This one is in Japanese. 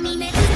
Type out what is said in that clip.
みめ